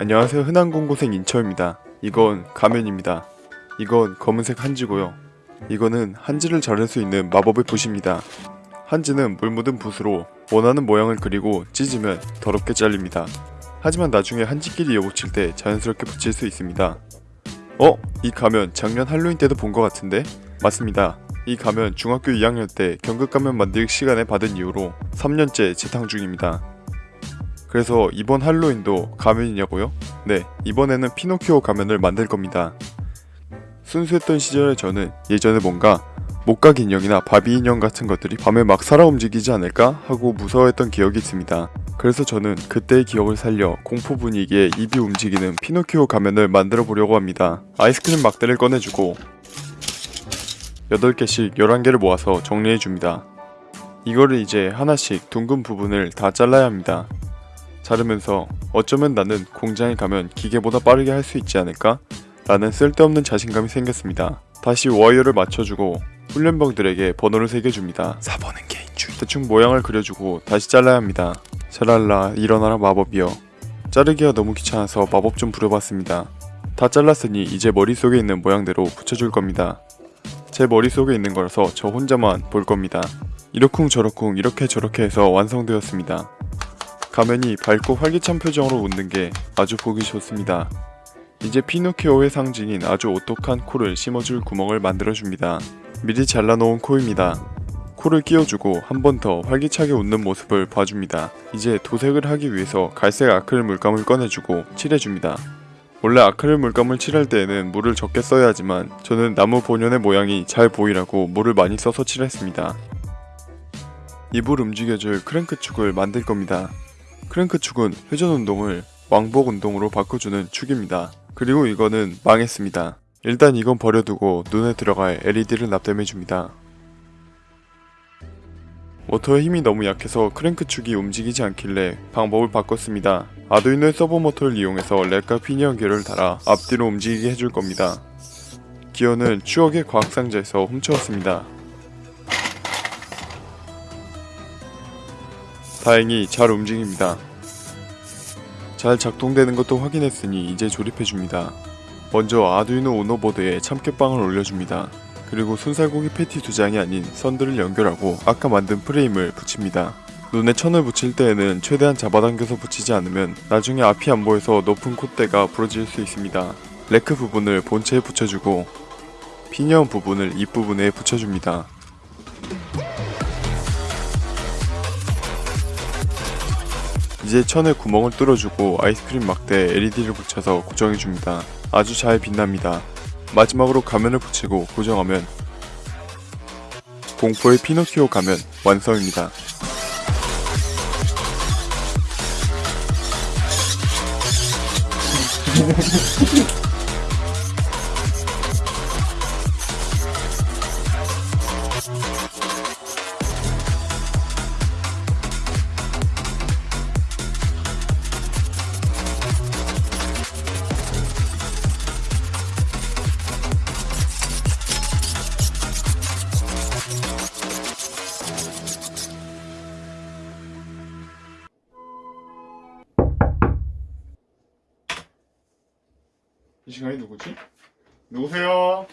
안녕하세요 흔한 공고생 인처입니다. 이건 가면입니다. 이건 검은색 한지고요. 이거는 한지를 자를 수 있는 마법의 붓입니다. 한지는 물 묻은 붓으로 원하는 모양을 그리고 찢으면 더럽게 잘립니다. 하지만 나중에 한지끼리 여붙일 때 자연스럽게 붙일 수 있습니다. 어? 이 가면 작년 할로윈 때도 본 것 같은데? 맞습니다. 이 가면 중학교 2학년 때 경극 가면 만들기 시간에 받은 이후로 3년째 재탕 중입니다. 그래서 이번 할로윈도 가면이냐고요? 네, 이번에는 피노키오 가면을 만들 겁니다. 순수했던 시절의 저는 예전에 뭔가 목각 인형이나 바비 인형 같은 것들이 밤에 막 살아 움직이지 않을까 하고 무서워했던 기억이 있습니다. 그래서 저는 그때의 기억을 살려 공포 분위기에 입이 움직이는 피노키오 가면을 만들어 보려고 합니다. 아이스크림 막대를 꺼내주고 8개씩 11개를 모아서 정리해줍니다. 이거를 이제 하나씩 둥근 부분을 다 잘라야 합니다. 자르면서 어쩌면 나는 공장에 가면 기계보다 빠르게 할 수 있지 않을까? 라는 쓸데없는 자신감이 생겼습니다. 다시 와이어를 맞춰주고 훈련병들에게 번호를 새겨줍니다. 4번은 개인주의. 대충 모양을 그려주고 다시 잘라야 합니다. 샤랄라 일어나라 마법이여. 자르기가 너무 귀찮아서 마법 좀 부려봤습니다. 다 잘랐으니 이제 머릿속에 있는 모양대로 붙여줄 겁니다. 제 머릿속에 있는 거라서 저 혼자만 볼 겁니다. 이러쿵저러쿵 이렇게 저렇게 해서 완성되었습니다. 가면이 밝고 활기찬 표정으로 웃는 게 아주 보기 좋습니다. 이제 피노키오의 상징인 아주 오똑한 코를 심어줄 구멍을 만들어줍니다. 미리 잘라놓은 코입니다. 코를 끼워주고 한 번 더 활기차게 웃는 모습을 봐줍니다. 이제 도색을 하기 위해서 갈색 아크릴 물감을 꺼내주고 칠해줍니다. 원래 아크릴 물감을 칠할 때에는 물을 적게 써야 하지만 저는 나무 본연의 모양이 잘 보이라고 물을 많이 써서 칠했습니다. 입을 움직여줄 크랭크 축을 만들 겁니다. 크랭크 축은 회전 운동을 왕복 운동으로 바꿔주는 축입니다. 그리고 이거는 망했습니다. 일단 이건 버려두고 눈에 들어갈 LED를 납땜해줍니다. 모터의 힘이 너무 약해서 크랭크 축이 움직이지 않길래 방법을 바꿨습니다. 아두이노의 서보 모터를 이용해서 랙과 피니언 기어를 달아 앞뒤로 움직이게 해줄 겁니다. 기어는 추억의 과학상자에서 훔쳐왔습니다. 다행히 잘 움직입니다. 잘 작동되는 것도 확인했으니 이제 조립해줍니다. 먼저 아두이노 우노보드에 참깨빵을 올려줍니다. 그리고 순살고기 패티 두 장이 아닌 선들을 연결하고 아까 만든 프레임을 붙입니다. 눈에 천을 붙일 때에는 최대한 잡아당겨서 붙이지 않으면 나중에 앞이 안 보여서 높은 콧대가 부러질 수 있습니다. 랙 부분을 본체에 붙여주고 피니언 부분을 입 부분에 붙여줍니다. 이제 천에 구멍을 뚫어주고 아이스크림 막대 LED를 붙여서 고정해줍니다. 아주 잘 빛납니다. 마지막으로 가면을 붙이고 고정하면 공포의 피노키오 가면 완성입니다. 이 시간에 누구지? 누구세요?